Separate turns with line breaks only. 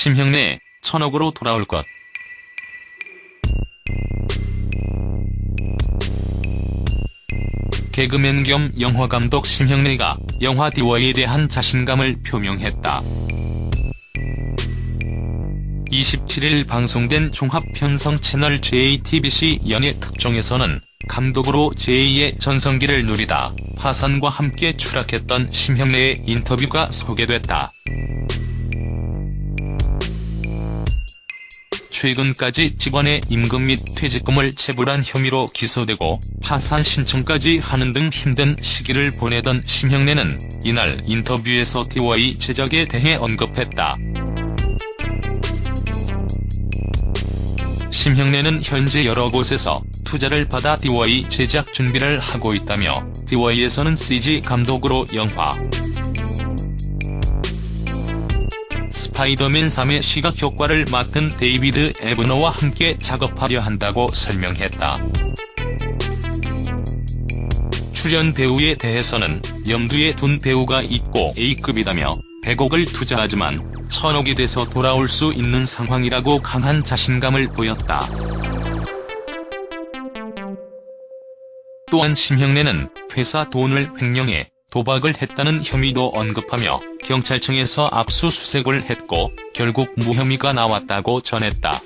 심형래 천억으로 돌아올 것. 개그맨 겸 영화감독 심형래가 영화 디워에 대한 자신감을 표명했다. 27일 방송된 종합편성 채널 JTBC 연예 특종에서는 감독으로 제2의 전성기를 누리다 화산과 함께 추락했던 심형래의 인터뷰가 소개됐다. 최근까지 직원의 임금 및 퇴직금을 체불한 혐의로 기소되고 파산 신청까지 하는 등 힘든 시기를 보내던 심형래는 이날 인터뷰에서 DY 제작에 대해 언급했다. 심형래는 현재 여러 곳에서 투자를 받아 DY 제작 준비를 하고 있다며 DY에서는 CG 감독으로 영화 스파이더맨 3의 시각 효과를 맡은 데이비드 에브너와 함께 작업하려 한다고 설명했다. 출연 배우에 대해서는 염두에 둔 배우가 있고 A급이다며 100억을 투자하지만 천억이 돼서 돌아올 수 있는 상황이라고 강한 자신감을 보였다. 또한 심형래는 회사 돈을 횡령해 도박을 했다는 혐의도 언급하며 경찰청에서 압수수색을 했고 결국 무혐의가 나왔다고 전했다.